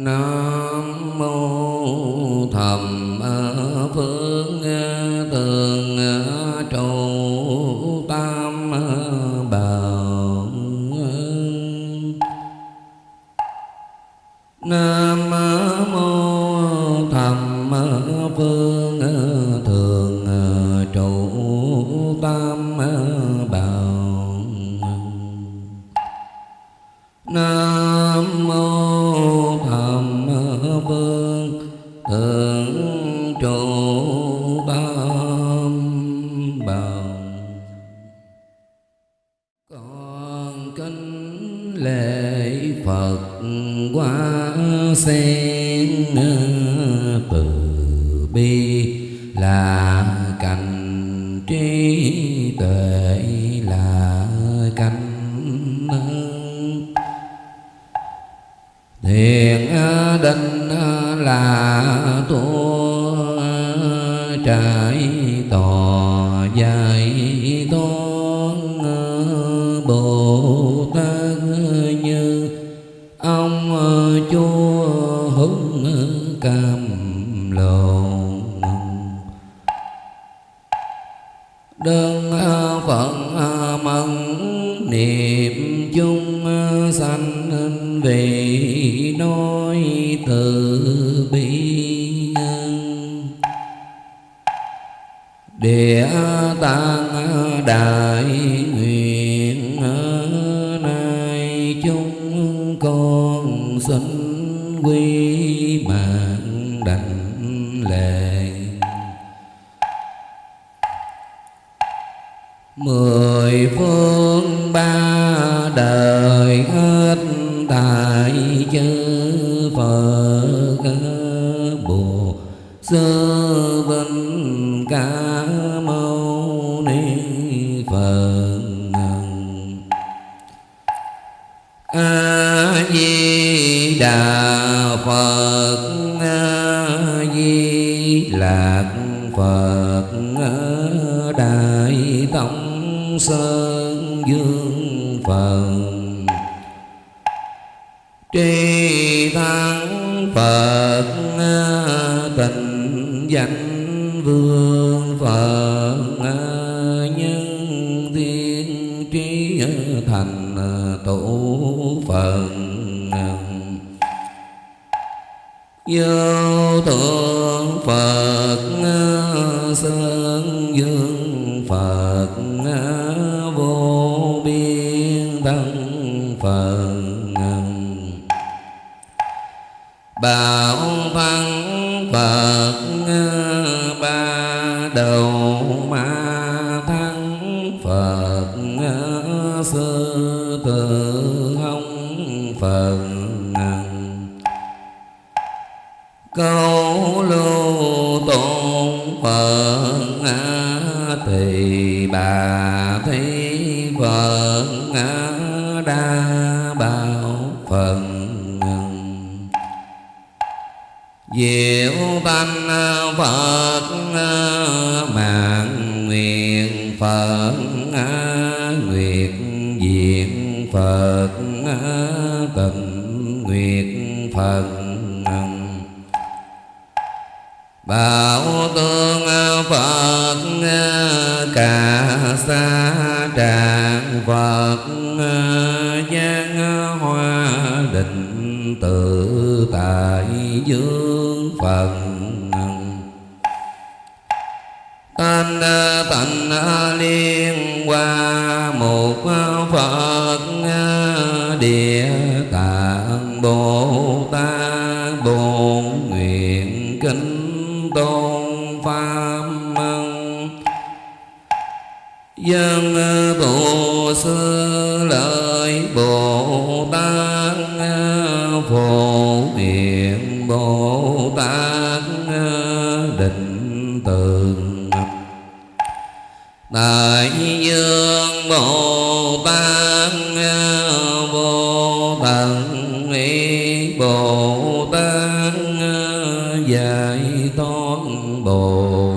Nam tạng đại nguyện nay chúng con xin quy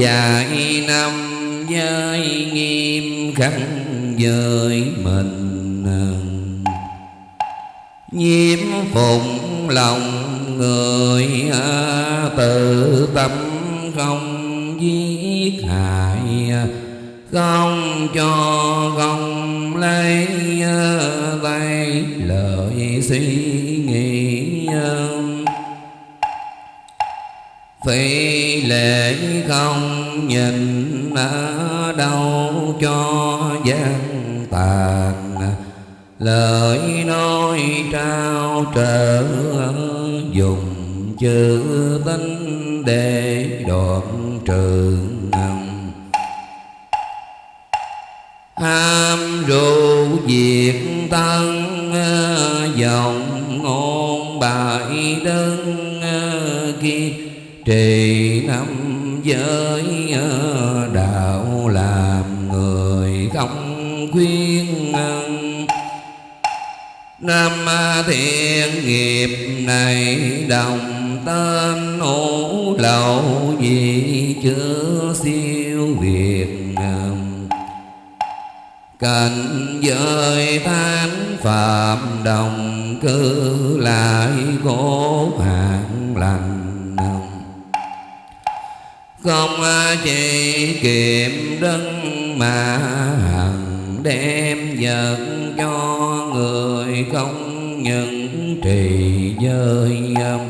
Dạ dài năm giới nghiêm khắc với mình. Nhiễm phụng lòng người tự tâm không giết hại, không cho không lấy à, tay lời suy nghĩ à phi lễ không nhìn ở đâu cho gian tàn. Lời nói trao trở dùng chữ tính để đoạn trường ham rượu diệt thân dòng ngôn bại đơn kia trì năm giới ờ, đạo làm người không khuyên Nam ờ, thiện nghiệp này đồng tên hữu lậu gì chưa siêu việt cảnh giới tán phạm đồng cư lại cố hạn lành không à, chỉ kiệm đấng mà hằng đem vật cho người không những trì giới âm.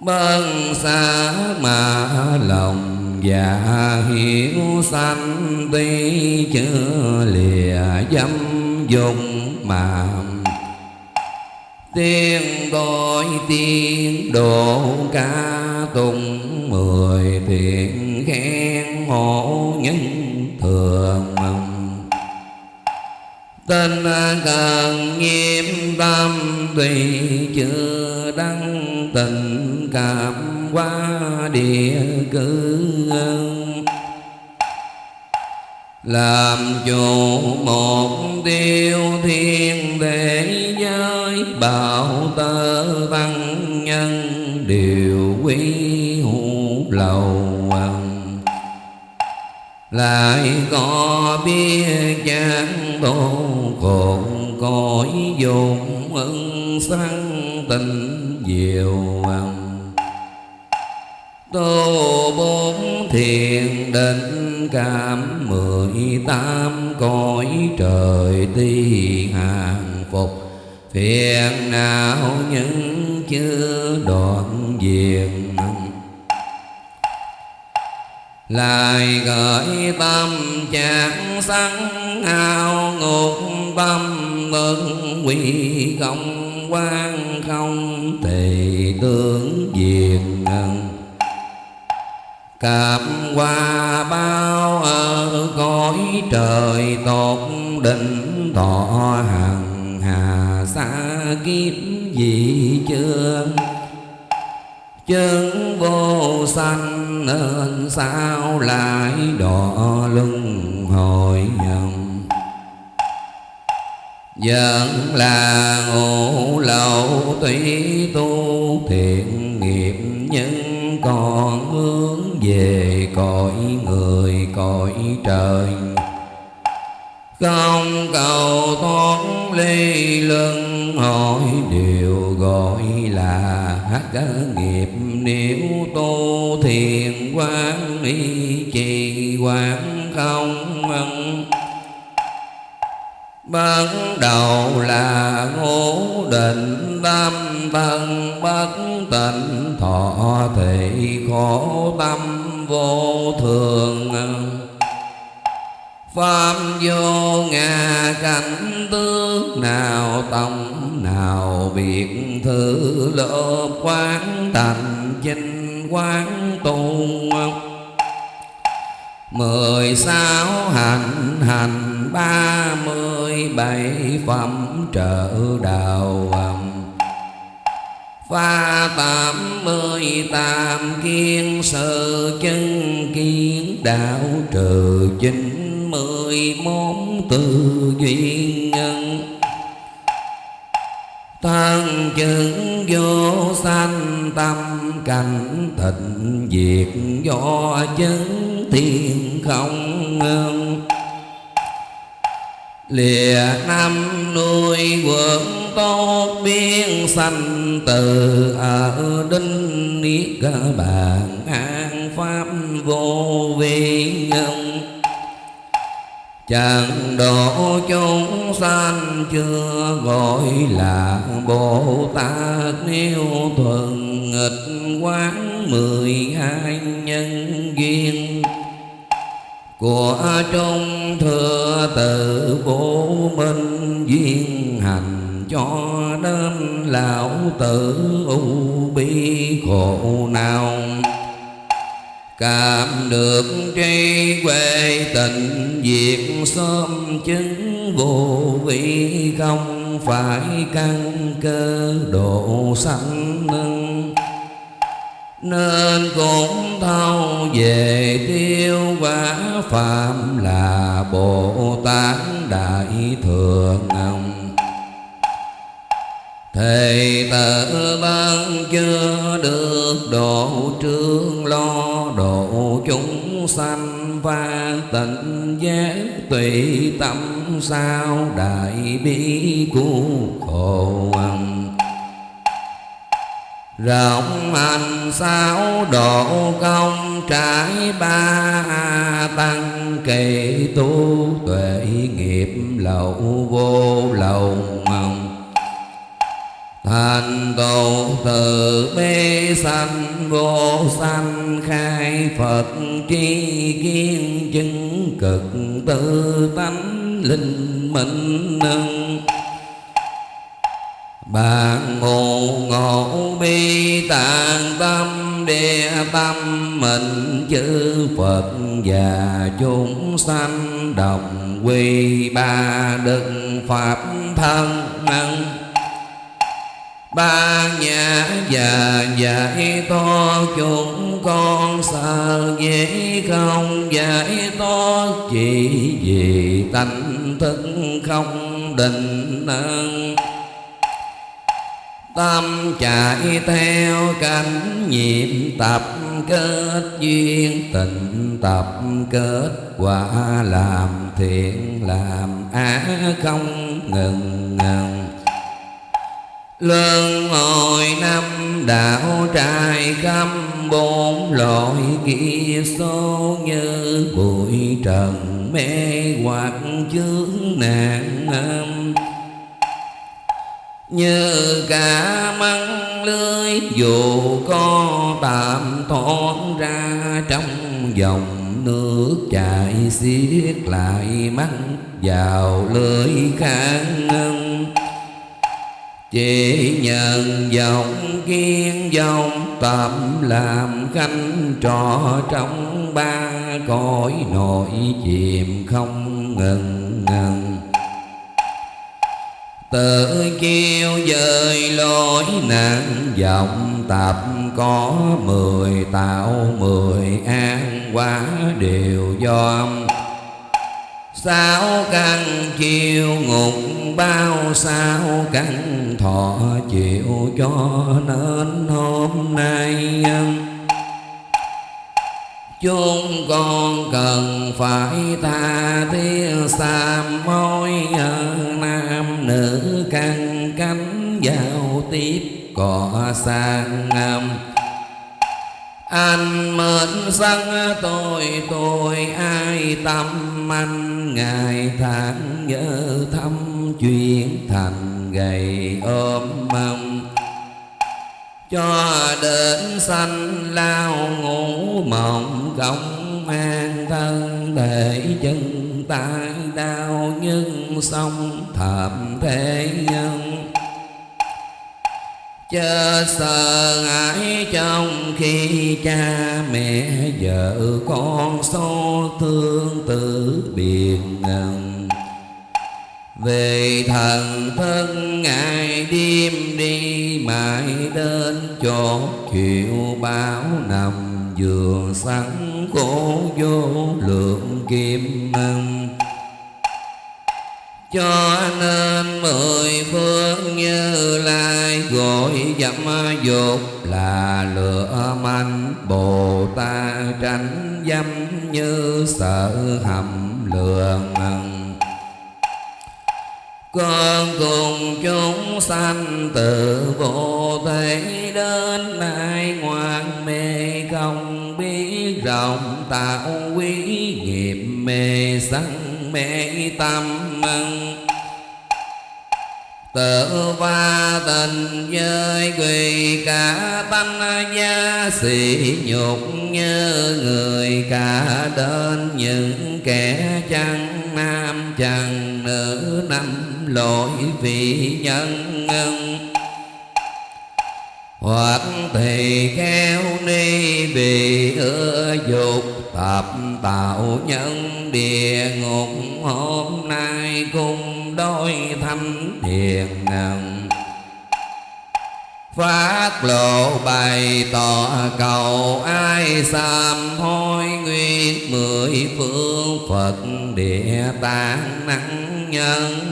Bân xa mà lòng dạ và hiểu sanh tuy chưa lìa dâm dùng mà tiên tôi tiên độ ca tùng, mười thiện khen hộ nhân thường Tên cần nghiêm tâm tùy chưa đăng tình cảm qua địa cư làm chủ một tiêu thiên thế giới bảo tơ văn nhân điều quý hữu lầu lại có biết chán đô cồn cõi dùng ân sanh tình diệu tô bốn thiền định cảm mười tám cõi trời ti hàng phục. Phiền não những chưa đoạn diệt lại gợi tâm trạng sáng ao ngục tâm ơn quy công quan không tỳ tương cảm qua bao ở cõi trời tột định thọ hằng hà xa kiếp gì chưa chân vô sanh nên sao lại đọa luân hồi nhầm? Vẫn là ngủ lậu tuy tu thiện nghiệp nhưng còn hướng về cõi người, cõi trời. Không cầu thoát ly lưng hỏi điều gọi là hát nghiệp. Nếu tu thiền quán y trì quán không Ban đầu là ngũ định tâm thân bất tịnh thọ thị khổ tâm vô thường. Pháp vô ngà cảnh tướng nào tổng nào biệt thư lớp quán thành chinh quán tu mười sáu hành hành, ba mươi bảy phẩm trợ đạo pha tám mươi tam kiên sự chân kiến đạo trừ chín mươi món tư duyên nhân chứng vô sanh tâm cảnh thịnh diệt do chứng thiên không ngưng. Lìa năm nuôi quận tốt biên sanh từ ở đinh niết bàn an pháp vô vi nhân chẳng độ chúng sanh chưa gọi là bồ tát nếu thuần nghịch quán mười hai nhân duyên của trong thừa tự vô minh duyên hành cho đến lão tử u bi khổ nào cảm được tri quê tình diệt sớm chứng vô vị không phải căn cơ độ sanh nâng nên cũng thâu về tiêu quả phạm là bồ tát đại thượng ông thầy tự ban chưa được độ trương lo độ chúng sanh và tịnh giác tùy tâm sao đại bi cứu khổ âm rộng hành sáu độ công trải ba tăng kỳ tu tuệ nghiệp lậu vô lậu thành tựu từ bi sanh vô sanh khai phật tri kiến chứng cực tư tánh linh minh nâng. Bạn ngộ ngộ bi tạng tâm, địa tâm mình chư Phật và chúng sanh đồng quy ba đức pháp thân năng ba nhà già dạy to, chúng con sợ dễ không? Dạy to, chỉ vì tánh thức không định năng tâm chạy theo cảnh nhiệm tập kết duyên tình tập kết quả làm thiện, làm ác không ngừng ngừng. Lương hồi năm đạo trai khắp bốn loại kia số như bụi trần, mê hoặc, chướng nạn, âm. Như cả măng lưới, dù có tạm thoát ra trong dòng nước chảy xiết lại măng vào lưới khang ngân chỉ nhận dòng kiên, dòng tạm làm khanh trò trong ba cõi nội chìm không ngừng ngừng. Tự kêu dời lối nạn vọng tập có mười, tạo mười an quá đều do sao căn chiêu ngục, bao sao căn thọ chịu cho nên hôm nay. Chúng con cần phải tha thiết sám mối nam nữ căn cánh giao tiếp cỏ sang âm anh mến sân tôi tôi ai tâm anh ngày tháng nhớ thăm chuyện thành gầy ôm mong cho đến sanh lao ngủ mộng công an thân thể chân tay đau nhưng sông thảm thế nhân chớ sợ hãi trong khi cha mẹ vợ con số thương tử biệt ngần về thần thân ngày đêm đi, mãi đến chỗ chịu báo nằm giường sẵn khổ vô lượng kim mừng cho nên mười phương như lai gọi dâm dục là lửa manh bồ tát tránh dâm như sợ hầm lường con cùng chúng sanh từ vô thể đến nay ngoan mê không biết rộng tạo quý nghiệp mê sanh mê tâm tự va tình giới quỳ cả tánh gia sĩ nhục như người cả đến những kẻ chẳng nam chẳng nữ năm lỗi vì nhân hoặc thì khéo ni vì ưa dục thập tạo nhân địa ngục, hôm nay cùng đôi thánh thiền ngần phát lộ bày tỏ cầu, ai sám hối nguyện mười phương phật địa tạng năng nhân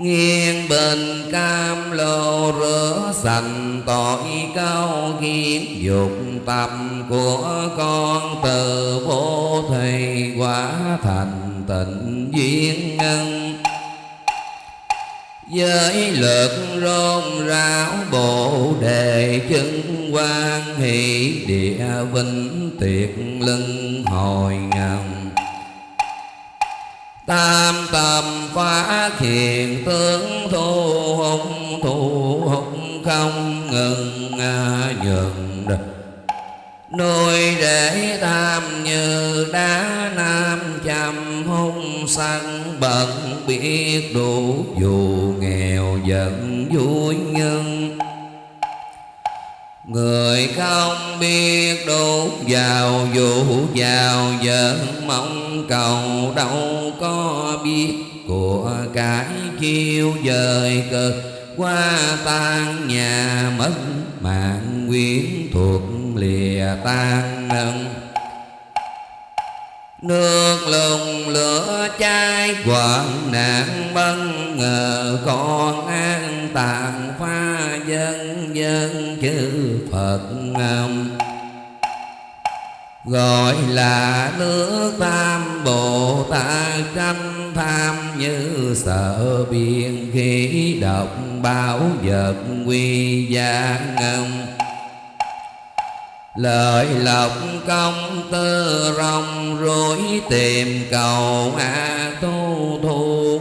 nghiêng bình cam lô rửa sành tội cao kiến, dục tâm của con từ vô thầy quả thành tịnh duyên nhân với lực rôn ráo bộ đề chân quan hỷ, địa vinh tiệt lưng hồi ngầm tam tâm phá hiện tướng thu hùng thu hùng không ngừng nhường được nuôi để tam như đá nam chăm hung săn bận biết đủ dù nghèo giận vui nhân Người không biết đốt vào vụ vào giận mong cầu đâu có biết của cái chiêu dời cực. Qua tan nhà mất mạng, quyến thuộc lìa tan nâng. Nước lùng lửa cháy quảng nạn bân ngờ, con an tàn pha dân dân chư Phật ngầm. Gọi là nước tam Bồ Tát tranh tham, như sợ biên khí độc báo vật quy gia ngâm Lợi lộc công tư rong rối tìm cầu a tu thu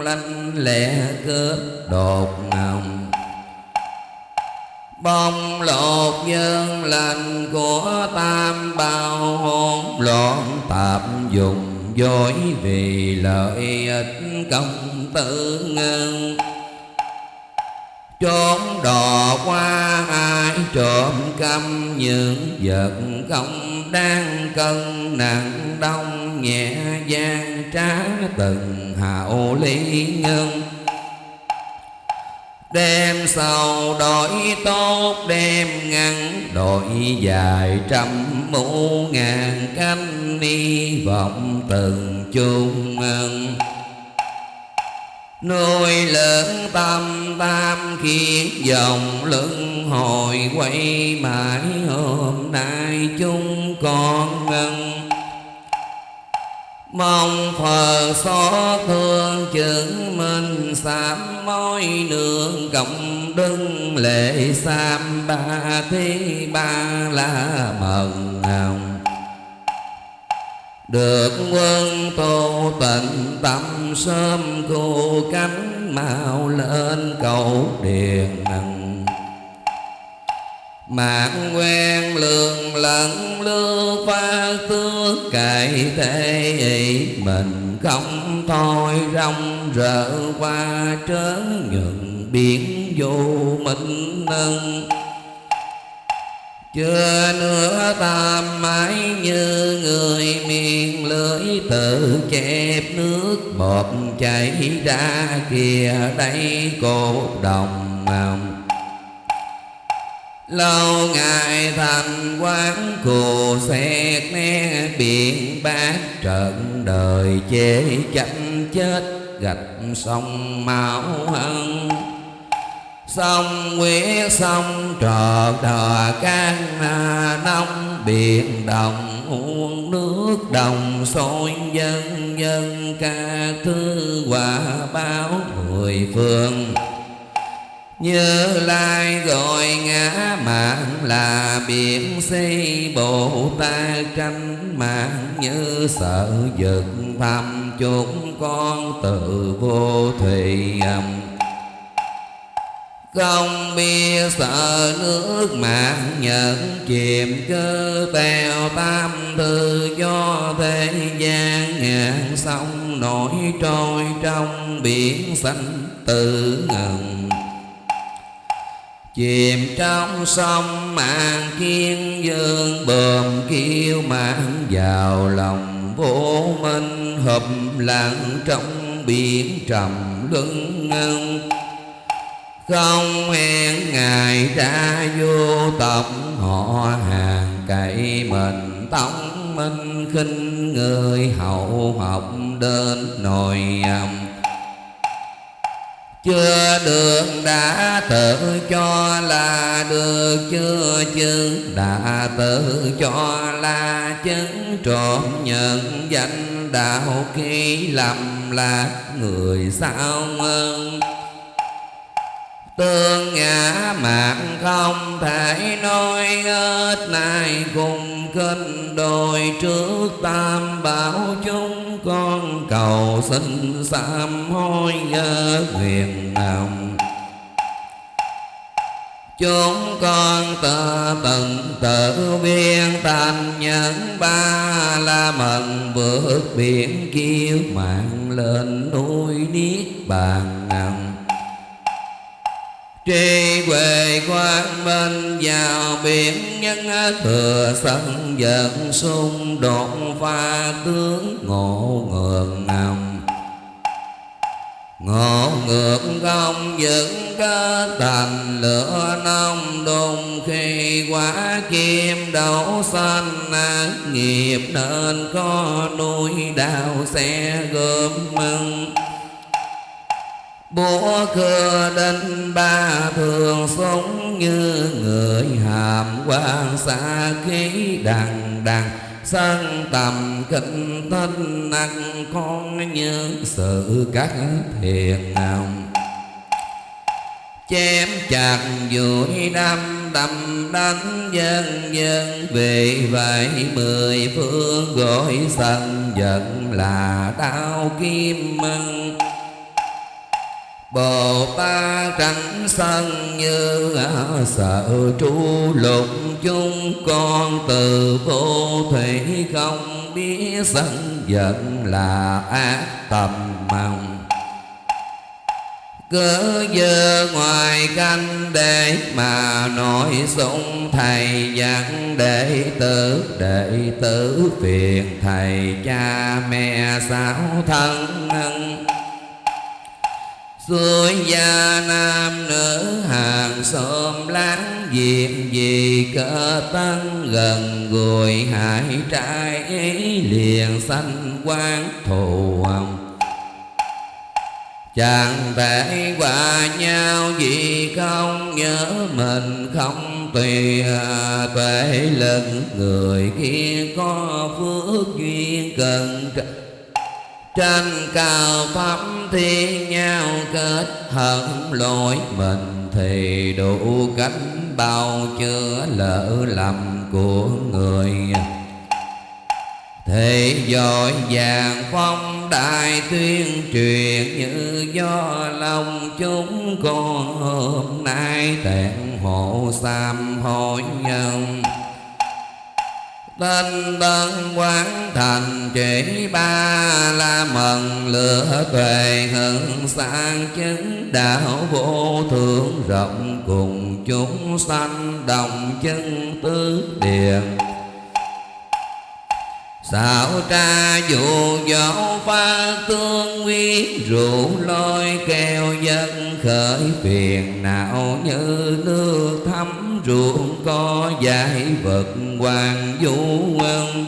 lanh lẹ cướp đột ngầm bông lột nhân lành của tam bao hôn loạn tạp dùng dối vì lợi ích công tư ngân trốn đò qua ai trộm căm những vật không đang cân nặng, đông nhẹ gian trá từng hạo lý nhân. Đêm sầu đổi tốt, đêm ngắn Đổi dài, trăm mũ ngàn canh Ni vọng từng chung Nuôi lớn tâm tam khiến dòng lưng hồi quay mãi. Hôm nay chúng con ngân Mong Phật xót thương chứng minh sám mối nương cộng đừng lệ sam ba thi ba la mần hồng được quân tu tịnh tâm sớm cô cánh mau lên cầu điền nặng mạng quen lường lẫn lưu pha tước cải thế mình không thôi rong rỡ qua trớn nhuận biển vô minh nâng chưa nữa tam mãi như người miệng lưỡi tự chép nước bọt chảy ra kia đây cột đồng lâu ngày thành quán cù xét né biển bát trận, đời chế chấm chết, gạch sông máu hân sông quyết sông trò đò can à, nông biển đồng uống nước, đồng, sôi, dân dân, ca, thư quả báo, mười phương. Như lai gọi ngã mạng là biển xây bồ ta tranh mạng như sợ giật, thăm chúng con tự vô thủy âm không biết sợ nước mạng nhận chìm cơ bèo tam thư do thế gian ngàn sông nổi trôi trong biển xanh tự ngần. Chìm trong sông mạng kiên dương bờm kêu mạng vào lòng vô minh hợp lặng trong biển trầm lưng ngân không hẹn ngày ra vô tộc, họ hàng cậy mình. Tông minh khinh người, hậu học đến nội âm chưa được đã tự cho là được, chưa chứng đã tự cho là chứng. Trộm nhận danh đạo khi lầm lạc, người sao ơn tương ngã mạng không thể nói hết, nay cùng kinh đôi trước tam bảo chúng con cầu xin sám hối nhớ nguyện lòng chúng con tự tận tự viên thành nhân ba la mần vượt biển kiêu mạng lên núi niết bàn nằm Tri huệ quang minh vào biển nhân thừa sân giận xung đột pha tướng ngộ ngược nằm Ngộ ngược không dựng cơ thành lửa nông đùng, khi quả kim đậu xanh nghiệp nên có nuôi đào xe gom mừng bố cơ đinh ba thường sống như người hàm quan xa khí đằng đằng sân tầm kinh tinh nặng con như sự các thiền nào chém chặt vui đâm đâm đánh dân dân. Vì vậy mười phương gọi sân giận là đau kim mừng. Bồ Tát tránh sân như sợ tru lục chúng con từ vô thủy không biết sân giận là ác tầm mong cứ giờ ngoài canh để mà nói sung thầy dặn đệ tử đệ tử phiền thầy cha mẹ sáu thân Xuôi gia nam nữ hàng xóm láng giềng vì cỡ tăng gần gùi hải trai ấy liền sanh quán thù hồng. Chẳng thể qua nhau vì không nhớ mình, không tùy à, tuệ lực người kia có phước duyên cần trên cao pháp thiên nhau kết hợp lỗi, mình thì đủ cánh bao chữa lỡ lầm của người. Thế dội vàng phong đại tuyên truyền như do lòng chúng con hôm nay tẹn hộ sam hối nhân. Tên tân quán thành chỉ ba la mần lửa tuệ hưng sang chứng đạo vô thượng, rộng cùng chúng sanh đồng chân tứ điện. Xạo tra dụ dỗ pha tương nguyên Rượu lôi keo dân khởi phiền. Não Như nước thấm ruộng có giải vật hoàng vũ quân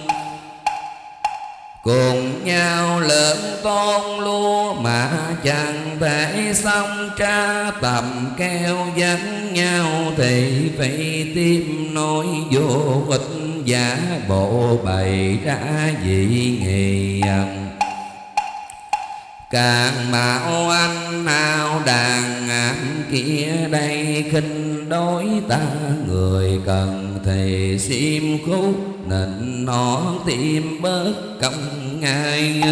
Cùng nhau lớn tôn lúa mà chẳng thể xong tra tầm keo dẫn nhau thì phải tim nói vô ích giả bộ bày ra dị nghị Càng mạo anh nào đàn ngạn kia đây, khinh đối ta người cần thì xiêm khúc nịnh nó tim bớt công ngại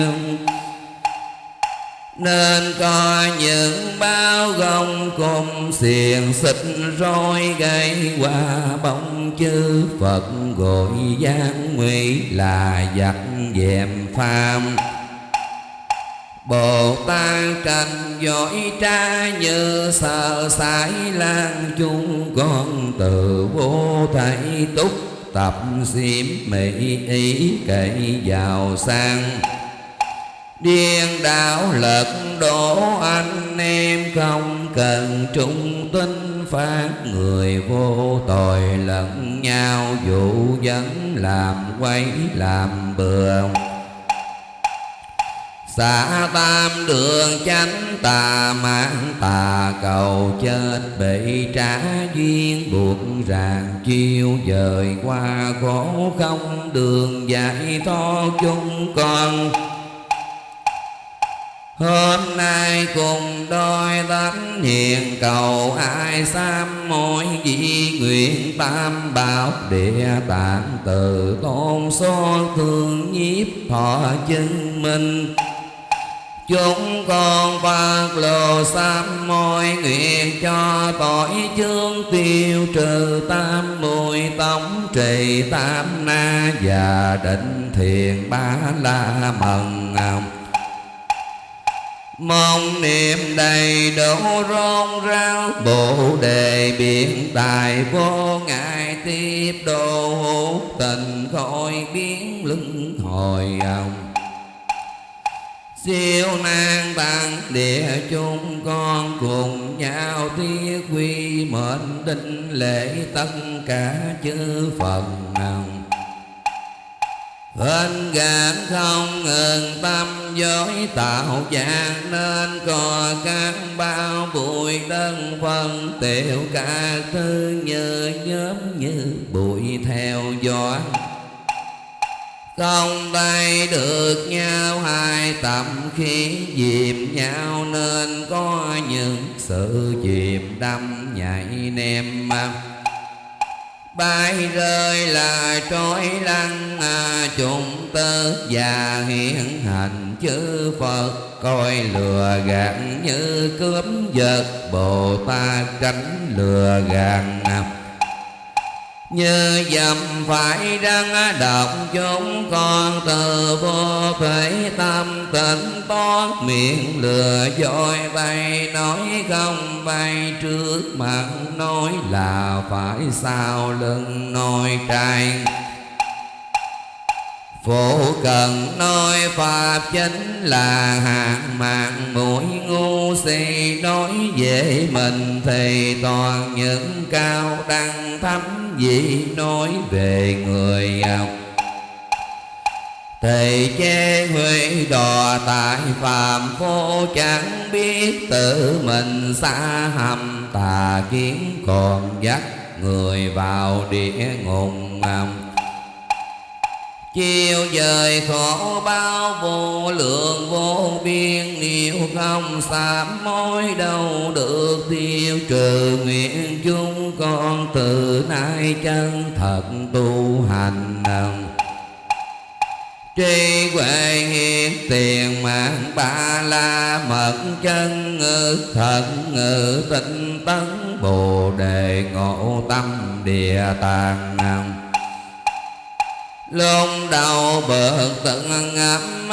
nên có những bao gông cùng xiềng xích rồi gây qua bóng chư Phật gọi gian nguy là giặc dèm phàm. Bồ Tát tranh giỏi tra như sợ sải lan chung con từ vô thầy túc, tập xiêm mỹ ý cậy vào sang. Điên đảo lật đổ anh em không cần trung tinh phát người vô tội lẫn nhau, dụ dẫn làm quấy làm bừa. Xả tam đường chánh tà mạng tà cầu chết bị trả duyên buộc ràng chiêu dời qua khổ không đường giải thoát chung con. Hôm nay cùng đôi tánh hiền cầu, ai sám mỗi di nguyện tam bảo địa tạng từ tôn số thương nhiếp thọ chứng minh. Chúng con phát lồ sám môi nguyện cho tội chương tiêu trừ tam mùi tống trì tam na và định thiền ba la mần Mong niệm đầy đủ rôn rao Bồ đề biển tài vô ngại Tiếp đồ hữu tình khỏi biến lưng hồi ông. Siêu nan tăng địa chúng con cùng nhau thiết quy mệnh định lễ tất cả chư Phật nào Hên gạn không ngừng tâm dối tạo dạng Nên có các bao bụi đơn phân, Tiểu cả thứ như nhóm như bụi theo gió không tay được nhau hai tầm khi dìm nhau nên có những sự chìm đâm nhảy nem bay rơi là trói lăng à, chúng tơ và hiện hành chư Phật. Coi lừa gạt như cướp giật Bồ Tát tránh lừa gạt như dầm phải răng đọc chúng con từ vô thể tâm tỉnh toán miệng lừa dối bay, nói không bay, trước mặt nói là phải sao lưng nói trai Phổ cần nói Pháp chính là hạng mạng, mũi ngu si Nói về mình, thì toàn những cao đăng thấm gì Nói về người Thầy chê huệ đò tại phàm phố chẳng biết tự mình xa hầm, tà kiến còn dắt người vào địa ngục Chiều dời khổ bao vô lượng vô biên, Nếu không sám mối đâu được tiêu trừ. Nguyện chúng con từ nay chân thật tu hành Trí huệ hiện tiền mạng ba la mật chân ngữ thật ngữ tinh tấn Bồ đề ngộ tâm địa tạng Lôn đầu bợt tận ngắm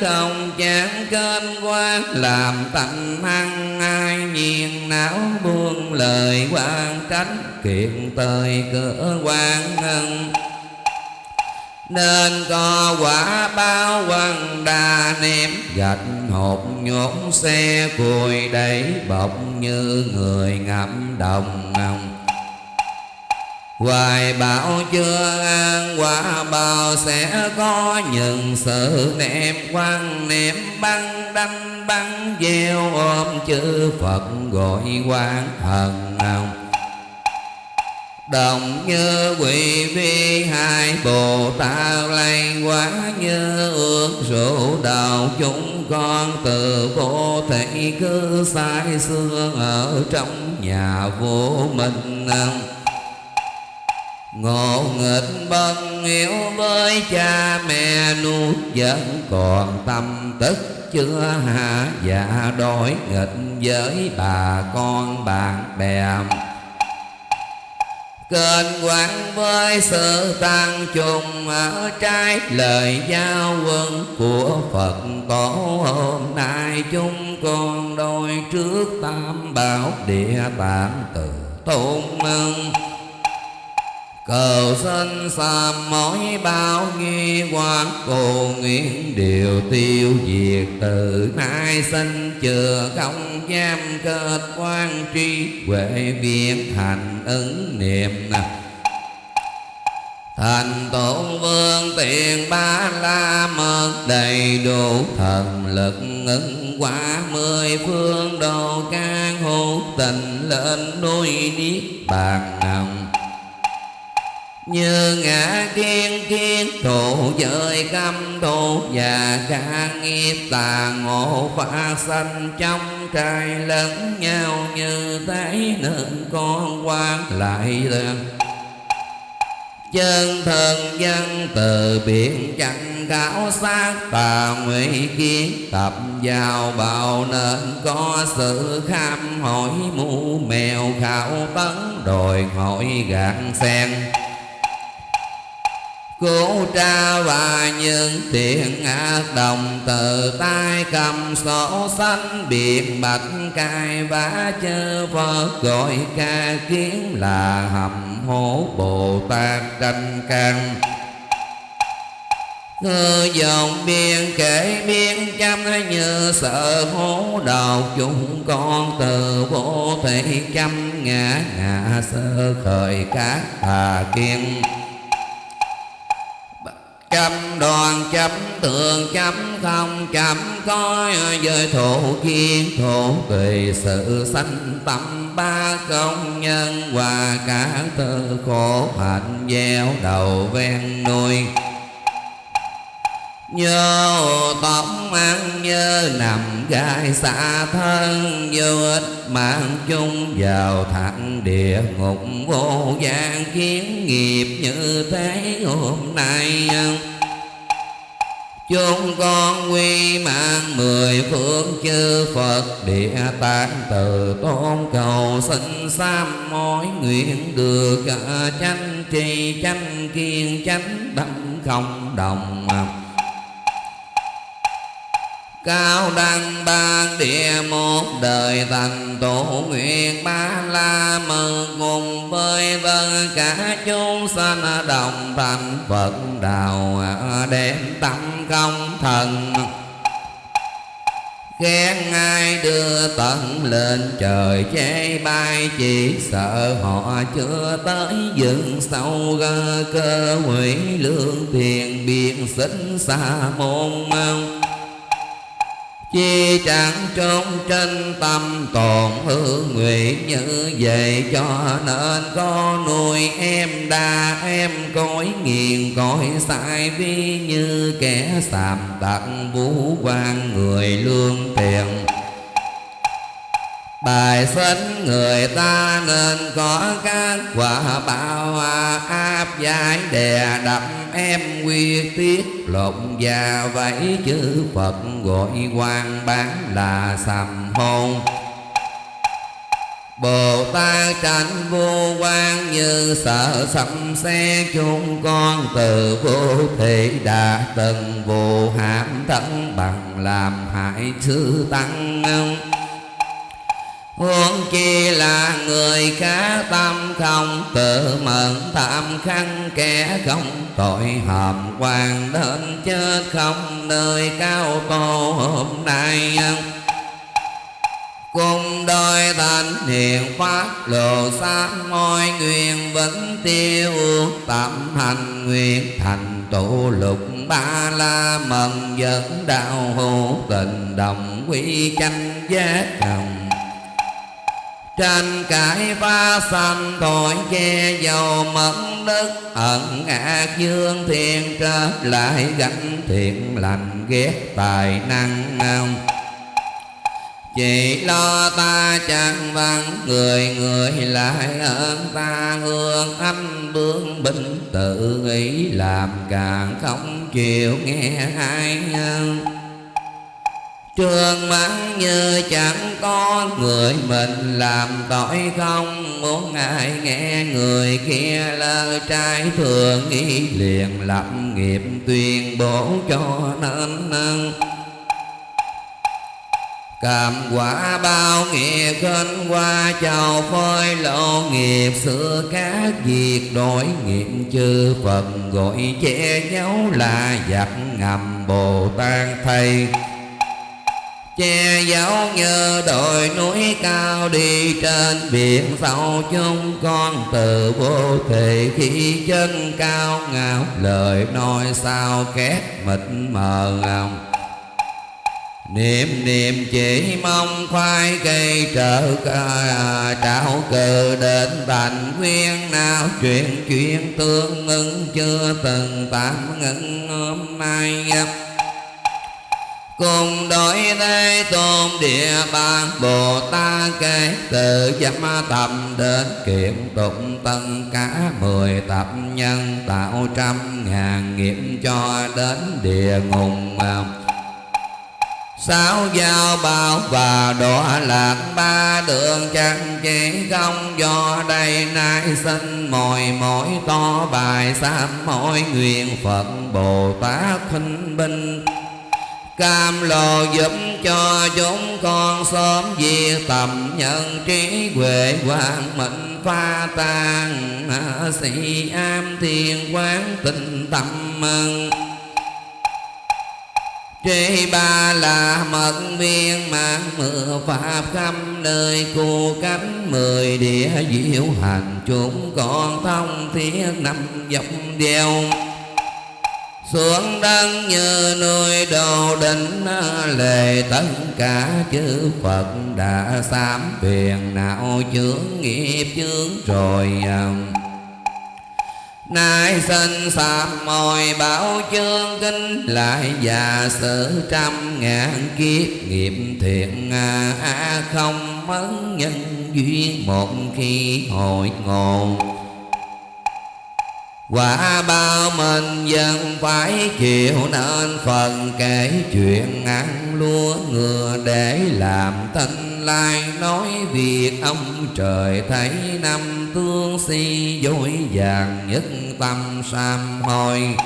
không chán kênh qua Làm tâm hăng ai nhiên não buông lời quan tránh, kiện tời cửa quan ngân. Nên có quả bao quần đa ném gạch hộp nhốt xe cùi đẩy bọc như người ngậm đồng ngồng Hoài bảo chưa an, quả bao sẽ có những sự ném quăng ném băng, đanh băng gieo ôm chữ Phật gọi quan thần ông Đồng như quỷ vi hai Bồ Tát lay quá như ước rượu đầu. Chúng con từ vô thể cứ sai xưa ở trong nhà vô minh Ngộ nghịch bần hiếu với cha mẹ nuôi vẫn còn tâm tức chưa hạ dạ đổi nghịch với bà con bạn bè. Kênh quán với sự tăng trùng ở trái lời giao quân của Phật, tổ hôm nay chúng con đôi trước tam bảo địa tạng từ tôn mừng cầu sinh sám mối bao nghi quan cô nguyện điều tiêu diệt. Từ nay sinh chừa không giam kết quan tri, huệ viên thành ứng niệm. Thành tôn vương tiền ba la mật đầy đủ thần lực ứng quả mười phương đồ can hữu tình lên núi niết bàn ngầm như ngã kiên kiên thụ giới khâm thù và ca nghiệp tà ngộ phá sanh. Trong trai lẫn nhau như thế nên con quan lại lần chân thần dân. Từ biển chẳng cáo sát tà nguy kiến tập vào bào nên có sự kham hỏi mu mèo khảo tấn, đòi hỏi gạn sen. Cố tra và những thiện ác đồng từ tay cầm sổ xanh biệt bạch cai vá chư Phật, gọi ca kiến là hầm hố Bồ Tát tranh căn Ngư dòng biên kể biên chăm như sợ hố đầu chúng con từ vô thể chăm ngã ngã sơ khởi các tà kiên chấm đoàn, chấm tường, chấm không, chấm coi với thổ kiên thổ kỳ sự sanh tâm ba công nhân và cả tư khổ hạnh gieo đầu ven nuôi. Nhớ tóc ăn nhớ nằm gai xa thân Vô ích mạng chung vào thẳng địa ngục vô gian kiến nghiệp như thế hôm nay Chúng con quy mạng mười phương chư Phật, Địa tạng từ tôn cầu sinh sam mối nguyện được ờ, chánh trì chánh kiên chánh đâm không đồng. Cao đăng ban địa một đời thành tổ nguyện ba la mừng cùng với vân cả chúng sanh đồng thành Phật đạo đem tâm công thần. Khen ai đưa tận lên trời chế bay Chỉ sợ họ chưa tới dựng sâu gơ cơ hủy lương tiền biên xích xa môn mông Chi chẳng trốn trên tâm tồn hư nguyện như vậy, Cho nên có nuôi em đa, em cõi nghiền cõi sai vi Như kẻ sàm tặng vũ quan người lương tiền Bài xuân người ta nên có các quả bao à, áp giải đè đập em quy tiết lộn và vẫy chữ Phật gọi quan bán là sầm hôn Bồ Tát tránh vô quan như sợ sầm xe chúng con từ vô thị đã từng vô hãm thân bằng làm hại sư tăng Huống chi là người cá tâm không, tự mượn tạm khăn kẻ không. Tội hàm quan đến chết không, nơi cao tô hôm nay. Cùng đôi thành hiền phát lộ sát môi nguyện vẫn tiêu, tạm hành nguyện thành tụ lục ba la mần dẫn đạo hữu tình đồng quy chanh giác đồng tranh cãi phá sanh tội che dầu mẫn đức, ẩn ác dương thiên trở lại gánh thiện lành ghét tài năng ông. Chỉ lo ta chẳng vắng người người lại ơn ta hương âm bướng binh tự nghĩ làm càng không chịu nghe ai nhân Trường mãn như chẳng có người mình làm tội không. Muốn ai nghe người kia lời trai thường nghĩ liền lập nghiệp tuyên bố cho nên nâng. Cảm quả bao nghĩa khinh qua chào phơi lộ nghiệp, xưa các việc đổi nghiệp chư Phật, gọi che giấu là giặc ngầm Bồ Tát thầy che giấu như đồi núi cao đi trên biển sâu chúng con từ vô thị khi chân cao. Ngạo lời nói sao két mịt mờ ngòng niệm niệm chỉ mong khoai cây trợ trảo cờ đến thành nguyên nào. Chuyện chuyện tương ứng chưa từng tạm ngưng hôm nay cùng đổi thế tôn địa bàn, bồ tát kể từ dâm tầm đến kiện tụng tân cả mười tập nhân tạo trăm ngàn nghiệp cho đến địa ngục sáu giao bao và đọa lạc ba đường chẳng chỉ không do đây nay sinh mồi mỗi to bài sám mỗi nguyện phật bồ tát khinh binh cam lồ giúp cho chúng con sớm diệt tầm nhân trí huệ quang mệnh pha tan sĩ am thiên quán tình tâm mừng Trí ba là mật viên mạng mưa pháp khắp nơi cu cánh mười địa diệu hành chúng con thông thiết năm dọc đeo xuống đăng như nuôi đầu đỉnh lệ tất cả chư Phật đã sám phiền não chướng nghiệp chướng rồi um. Nay sinh sám mồi bảo chương kinh lại già sử trăm ngàn kiếp nghiệp thiện a à, không mất nhân duyên một khi hội ngộ. Quả bao mình dân phải chịu nên phần kể chuyện ăn lúa ngựa để làm tinh lai. Nói việc ông trời thấy năm tương si, dối vàng nhất tâm sam hồi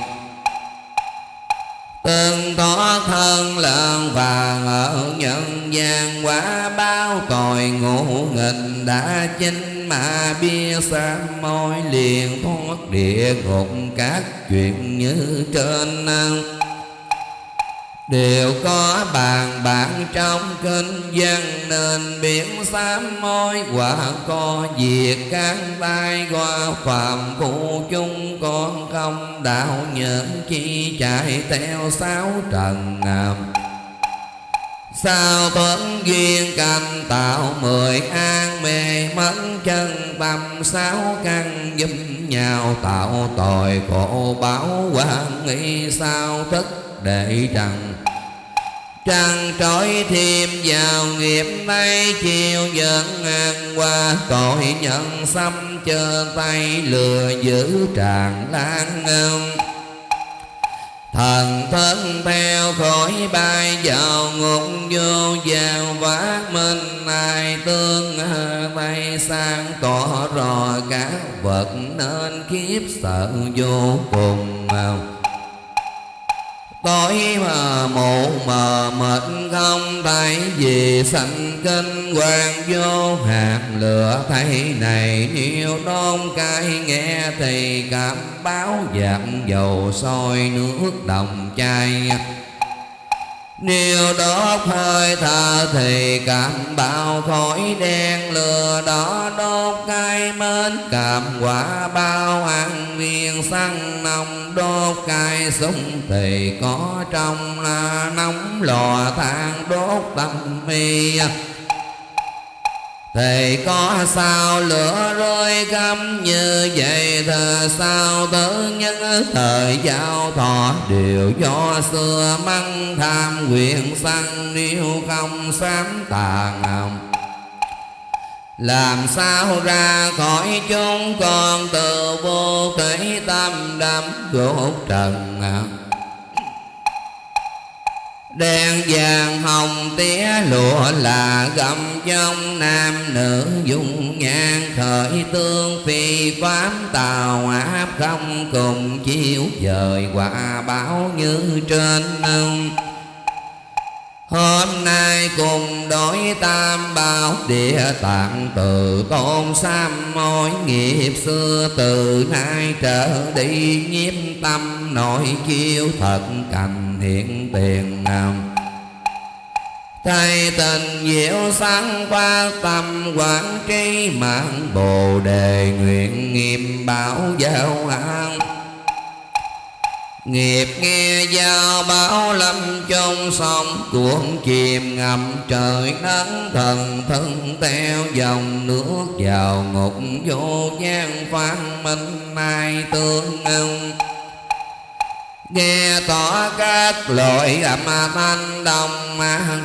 Từng tỏ thân lợn vàng ở nhân gian quá bao tội ngũ nghịch đã chinh mà bia sa môi liền thoát địa ngục các chuyện như trên đều có bàn bạc trong kinh văn nên biển sám môi, quả co diệt các tai qua phạm phụ chung. Con không đạo nhận chi chạy theo sáu trần ngầm Sao tuấn duyên canh tạo mười an mê mẫn chân tâm sáu căn giúp nhau tạo tội khổ báo quan nghĩ sao thích để trần Trăng trói thêm vào nghiệp mây, chiều dẫn ngang qua, cõi nhận xăm chờ tay, lừa giữ tràn lan ngâm Thần thân theo khỏi bay vào ngục, vô vào vác minh ai tương bay sang tỏ rò, các vật nên kiếp sợ vô cùng tối mà mù mờ mệt không thấy gì, sanh kinh quan vô hạt lửa thấy này nhiều đôn cái nghe thì cảm báo giảm dầu sôi nước đồng chai nếu đốt hơi thở thì cảm bao khói đen lửa đó đốt cái mến. Cảm quả bao ăn viên xăng nồng đốt cái súng thì có trong là nóng lò than đốt tâm mi thì có sao lửa rơi găm như vậy thờ sao tớ nhân thời giao thọ? Đều do xưa măng tham quyền sanh, nếu không sám tàn làm sao ra khỏi chúng con từ vô thể tâm đắm gỗ trần đen vàng hồng tía lụa là gầm trong nam nữ dung nhan, khởi tương phi pháp tào áp không cùng chiếu dời quả báo như trên Hôm nay cùng đối tam bảo địa tạng, từ tôn sam mối nghiệp xưa, từ nay trở đi nhiếp tâm nội chiêu thật cảnh hiện tiền nào. Thầy tình diệu sáng qua tâm quán trí mạng, bồ đề nguyện nghiêm bảo giáo an. Nghiệp nghe giao báo lâm trong sông Cuộn chìm ngầm trời nắng thần thân Theo dòng nước vào ngục, vô gian phan minh mai tương ưng nghe tỏ các loại âm thanh đông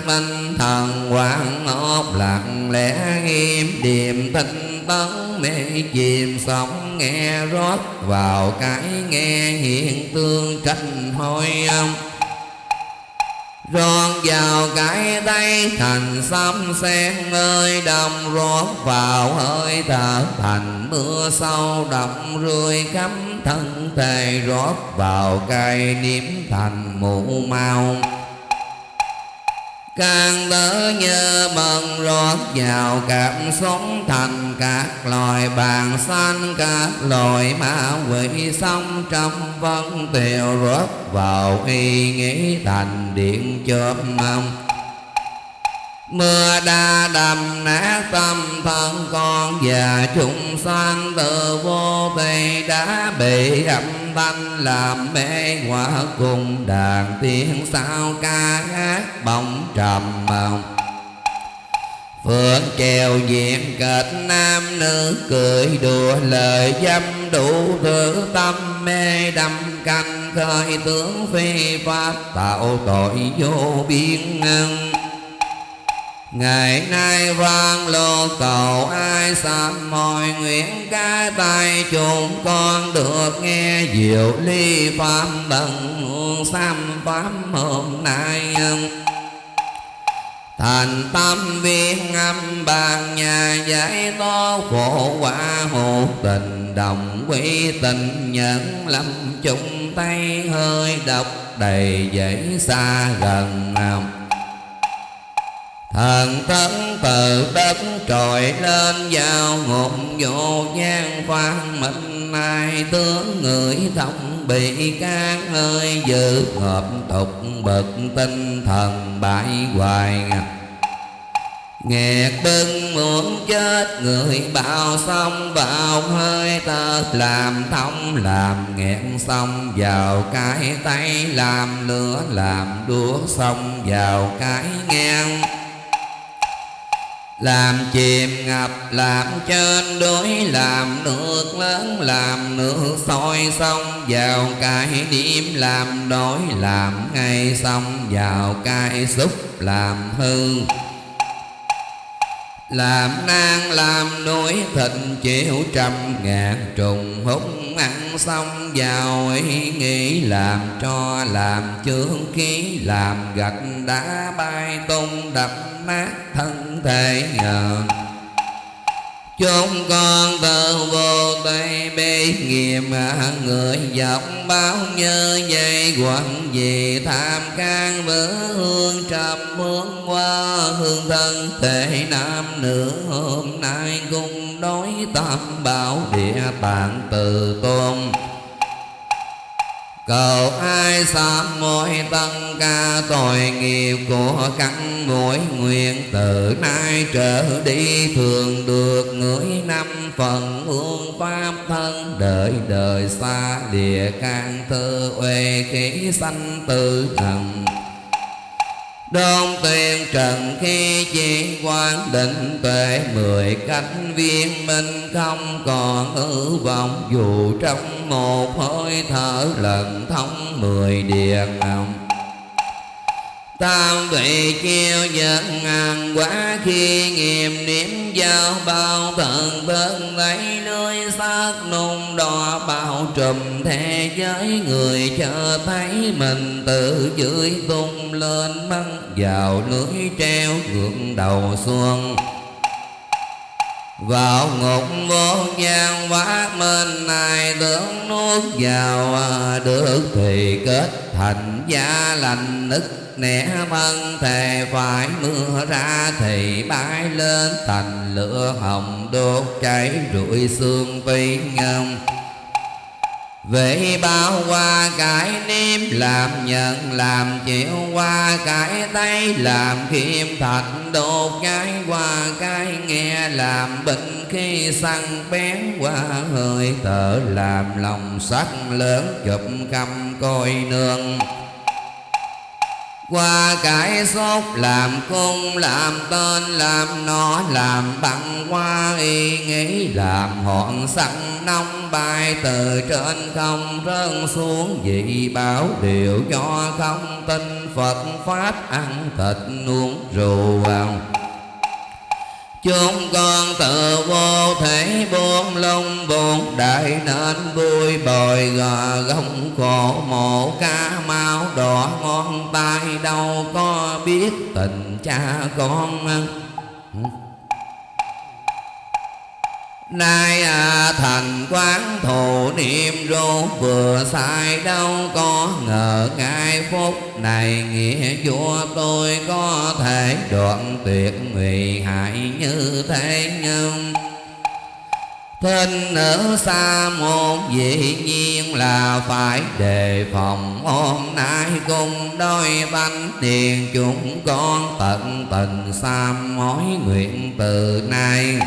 tinh thần quảng ốp lặng lẽ nghiêm điềm tinh tấn mê chìm sóng nghe rót vào cái nghe hiện tương tranh hôi âm. Rót vào cái tay thành xăm sen ơi đồng rót vào hơi thở. Thành mưa sâu đậm rươi khắp thân thể, rót vào cây niệm thành mụ mau càng tớ nhớ bần rót vào cảm sống thành các loài bàn xanh các loài ma quỷ sống trong vân tiều rót vào y nghĩ thành điện chớp mong. Mưa đa đầm nát tâm thân con Và chúng sanh từ vô tây đã bị âm thanh Làm mê hoa cùng đàn tiếng sao ca hát bóng trầm mộng Phượng trèo diện kịch nam nữ cười đùa lời dâm đủ thứ tâm mê đâm canh khơi tướng phi pháp tạo tội vô biên ngân. Ngày nay vang lô cầu, ai sám mọi nguyện ca tay chúng con được nghe diệu ly pháp bằng sam pháp hôm nay Thành tâm viên âm bàn nhà giải to khổ quả hộ tình đồng quy tình nhẫn lâm chung tay hơi độc đầy dãy xa gần nào Thần tấn từ đất trồi lên vào ngục vô gian phan minh, ai tướng người thông bị can ơi dự hợp tục bực tinh thần bại hoài Nghẹt bưng muốn chết, người bao xong vào hơi tơ. Làm thông, làm nghẹn xong vào cái tay. Làm lửa, làm đúa xong vào cái ngang làm chìm ngập làm trên đuối làm nước lớn làm nước sôi sông. Vào cái điểm làm đói, làm ngay sông. Vào cái xúc làm hư làm nang làm nỗi thịnh chịu trăm ngàn trùng, hút ăn xong vào ý nghĩ làm cho làm chướng khí, làm gạch đá bay tung đập nát thân thể nhờ chúng con từ vô tây bê nghiệm người dọc bao như dây quận gì tham can vỡ hương trầm hướng qua hương thân thể nam nữ hôm nay cùng đối tam bảo địa tạng từ tôn. Cầu ai sám mỗi tân ca tội nghiệp của căn mỗi nguyện, từ nay trở đi thường được ngửi năm phần hương pháp thân. Đời đời xa địa can thư uê khí sanh tư thần. Đôn tuyên trần khi chỉ quan định tuệ, mười cách viên minh không còn hư vọng. Dù trong một hơi thở lần thông mười địa ngầm Tam vị chiêu dân ngàn quá khi nghiệm niệm giao bao thần thân lấy nơi xác nung đỏ bao trùm thế giới. Người chờ thấy mình từ dưới tung lên băng vào lưới treo ngược đầu xuông vào ngục vô gian quá minh này tưởng nuốt vào à, được thì kết thành gia lành nức nẻ vân thề phải mưa ra thì bay lên thành lửa hồng đốt cháy rụi xương vi ngâm Vậy bao qua cải niêm làm nhận, làm chịu qua cải tay làm kim thạch đột cái qua cái nghe làm bệnh khi săn bén qua hơi thở, làm lòng sắc lớn chụp cầm coi nương qua cải sốt làm cung, làm tên, làm nó làm bằng qua y nghĩ làm hòn sẵn nông bài từ trên không rơi xuống. Dị bảo điều cho không tin phật, pháp ăn thịt uống rượu vào. Chúng con tự vô thể buông lông buồn đại nên vui bồi gò gông khổ mộ ca mau đỏ ngón tay đâu có biết tình cha con Nay à, thành quán thù niệm rô vừa sai đâu có ngờ ngay phút này nghĩa vua tôi có thể đoạn tuyệt nguy hại như thế nhưng Thinh nữ xa môn dĩ nhiên là phải đề phòng. Hôm nay cùng đôi bánh tiền chúng con tận tình xa mối nguyện từ nay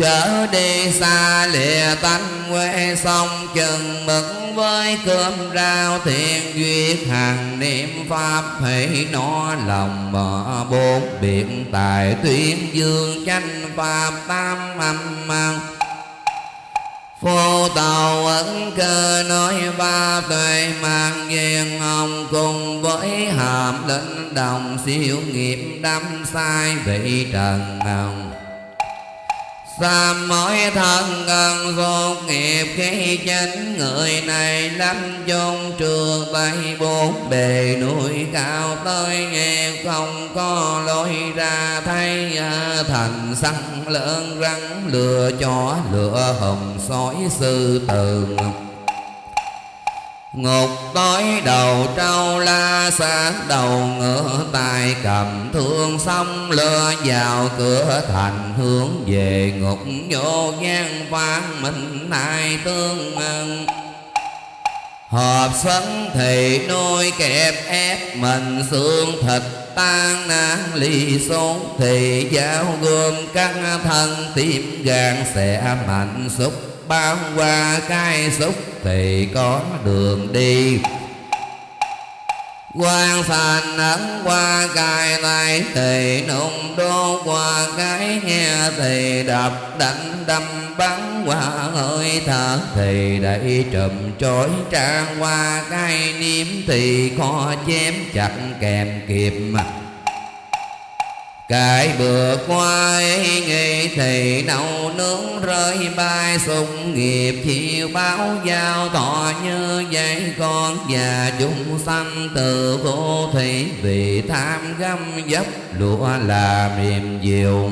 trở đi xa lìa tánh quê sông, chừng mực với cơm rau thiện duyệt hàng niệm pháp hãy nó lòng bỏ bốn biển tài tuyên dương chánh pháp tam âm mang. Phô tàu ấn cơ nói ba tuệ mang duyên ông cùng với hàm lĩnh đồng siêu nghiệp đắm sai vị trần hồng. Tam mỗi thân gần vô nghiệp khi chánh người này lâm chung trường tay bốn bề núi cao tới nghe không có lối ra thấy à, thành săn lớn rắn lừa chó lửa hồng sói sư tường Ngục tối đầu trâu la sát đầu ngựa tài cầm thương xong lừa vào cửa thành hướng về ngục vô gian phan minh nay tương ngân Hợp sấn thì nuôi kẹp ép mình xương thịt tan nát ly xuống thì giáo gươm các thân tim gan sẽ mạnh xúc bao qua cái xúc thì có đường đi. Quan thành ấn qua cài tay thì nung đô qua cái nghe thì đập đánh đâm bắn qua hơi thở thì đẩy trùm trối trang qua cái niêm thì khó chém chặt kèm kịp mặt. Cải bữa qua ấy thầy thì nấu nướng, rơi bay, sung nghiệp chiều báo, giao thọ như vậy. Con già chúng sanh từ vô thủy, vì tham găm dấp lụa làm mềm diệu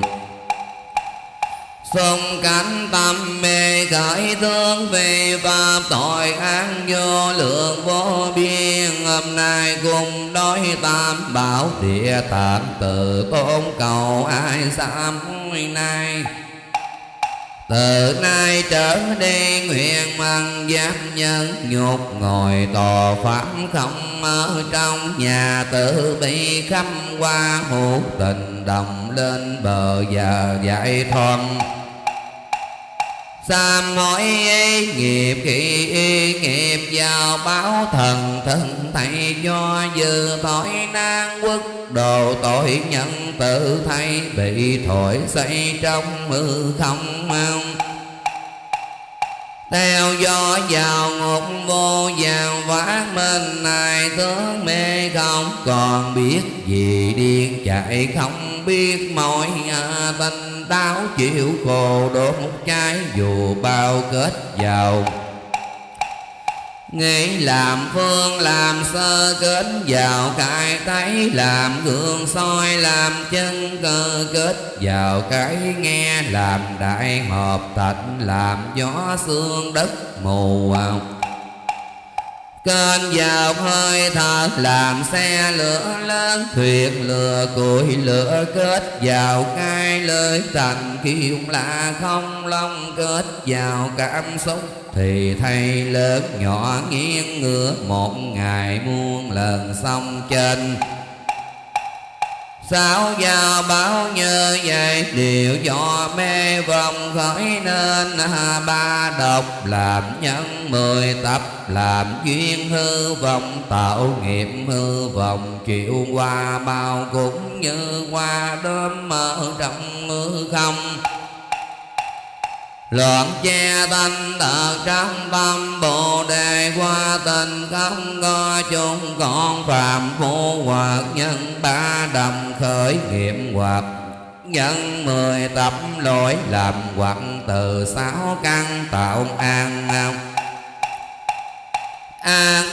xung cánh tâm mê khởi thương vì pháp tội an vô lượng vô biên. Hôm nay cùng đối tam bảo địa tạng tự tôn cầu ai sám nay từ nay trở đi nguyện mang giáp nhân nhục ngồi tòa pháp không ở trong nhà tự bi khắp qua hữu tình đồng lên bờ và giải thoát. Sám hỏi ý nghiệp khi y nghiệp vào báo thần thân thầy cho dư tội nan quốc, đồ tội nhân tự thay bị thổi xây trong mưa không mong theo gió vào ngục vô vàng vác mình này tướng mê không còn biết gì. Điên chạy không biết mọi tình à, đau chịu khổ đốt một dù bao kết vào. Nghĩ làm phương, làm sơ, kết vào cái thấy Làm gương, soi, làm chân, cơ, kết vào cái nghe. Làm đại hợp thạch làm gió, xương, đất mù Kênh vào hơi thở làm xe lửa lớn, Thuyền lửa, củi lửa kết vào cái lời thành Kiêu là không long kết vào cảm xúc. Thì thầy lớn nhỏ nghiêng ngửa, Một ngày muôn lần xong trên. Sao giao báo như vậy? Điều do mê vòng khởi nên Ba độc làm nhân mười tập, Làm duyên hư vọng, tạo nghiệp hư vọng. Chịu qua bao cũng như qua đốm mở trong mưa không. Loạn che thanh tật trong tâm Bồ đề qua tình không có chung. Con phạm phu hoặc nhân ba đầm khởi nghiệm hoặc nhân mười tập lỗi làm hoặc từ sáu căn tạo an an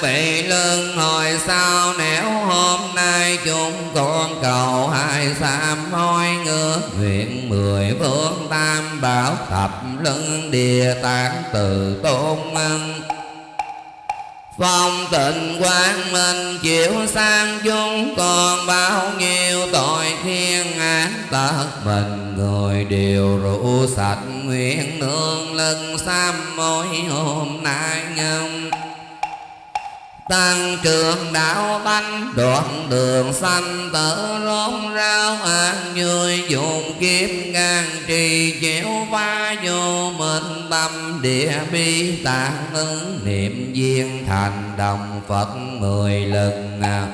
bị lương, hồi sau nếu hôm nay chúng con cầu hai sám hối ngược nguyện mười phương tam bảo thập lưng địa tạng từ tôn ân. Phong tịnh quang minh chịu sang chúng còn bao nhiêu tội thiên án tật mình người đều rủ sạch nguyện nương lưng sám mỗi hôm nay ngâm tăng trưởng đạo banh đoạn đường sanh tử rốt rau an vui dùng kiếp ngang trì, chéo phá vô minh tâm, địa bi tạng ứng, niệm viên thành đồng phật mười lần nào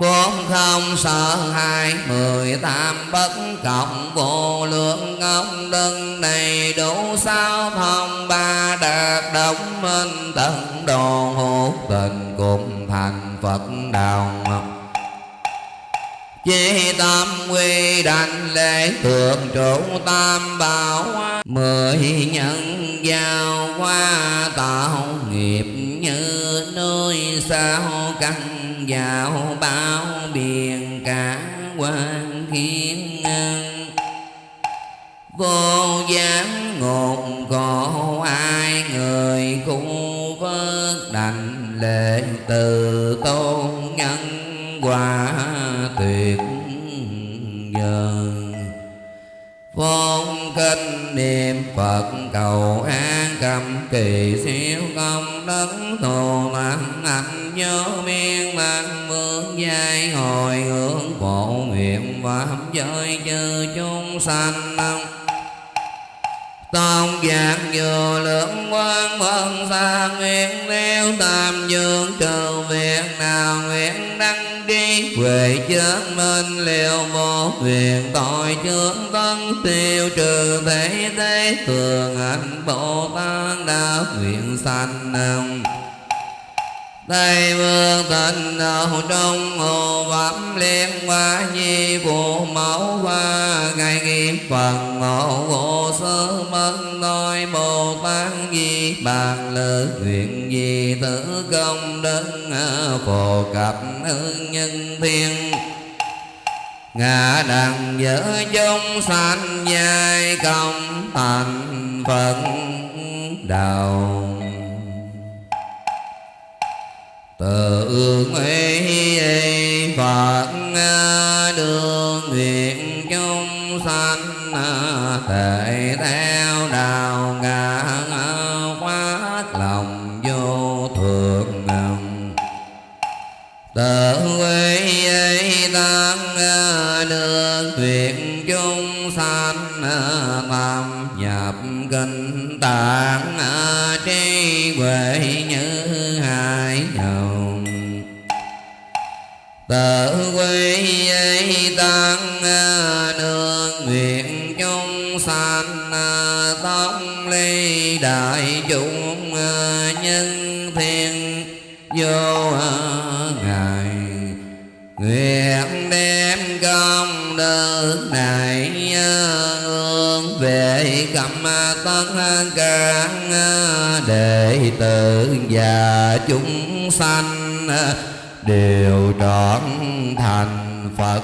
bốn không sợ hai, mười tam bất cộng. Vô lượng ông đơn đầy đủ sao thông ba đạt đồng minh tận đồ hữu tình cùng thành phật đạo Chí tâm quy đảnh lễ thượng trụ tam bảo, Mười nhân giao qua tạo nghiệp như nơi sao căn vào bao biển cả quan thiên vô gián ngột cổ ai người cũng vớt đành lệ từ tôn nhân quả tuyệt vời vốn kinh niệm Phật cầu an cầm kỳ siêu công đức thù mạng ảnh nhớ miên mang vương giai hồi hướng phổ nguyện pháp giới chư chúng sanh Tôn giác vô lượng quan phân xa nguyện đeo tam dương trừ việc nào nguyện đăng trí Huệ chân minh liệu một việc tội chướng tân tiêu trừ thế thế thường hạnh Bồ Tát đã nguyện sanh Tây vương tịnh đạo trong hồ phẩm liên hoa nhi phụ mẫu hoa ngày nghiệp phần ngộ vô sơ mân tôi bồ tát di bàn lời nguyện gì tử công đức phổ cập nhân thiên ngã đằng giữa chúng sanh giai công thành phận đạo tự ý phật đường nguyện chúng sanh à, thể theo đạo ngã à, phát lòng vô thường tự quy tăng à, đưa nguyện chúng sanh tam nhập kinh tạng à, trí huệ như hai dòng. Tự quy tăng à, nương nguyện chúng sanh à, tông ly đại chúng nhân thiên vô ngài nguyện đem công đức này hướng về cầm tất cả đệ tử và chúng sanh, đều trọn thành Phật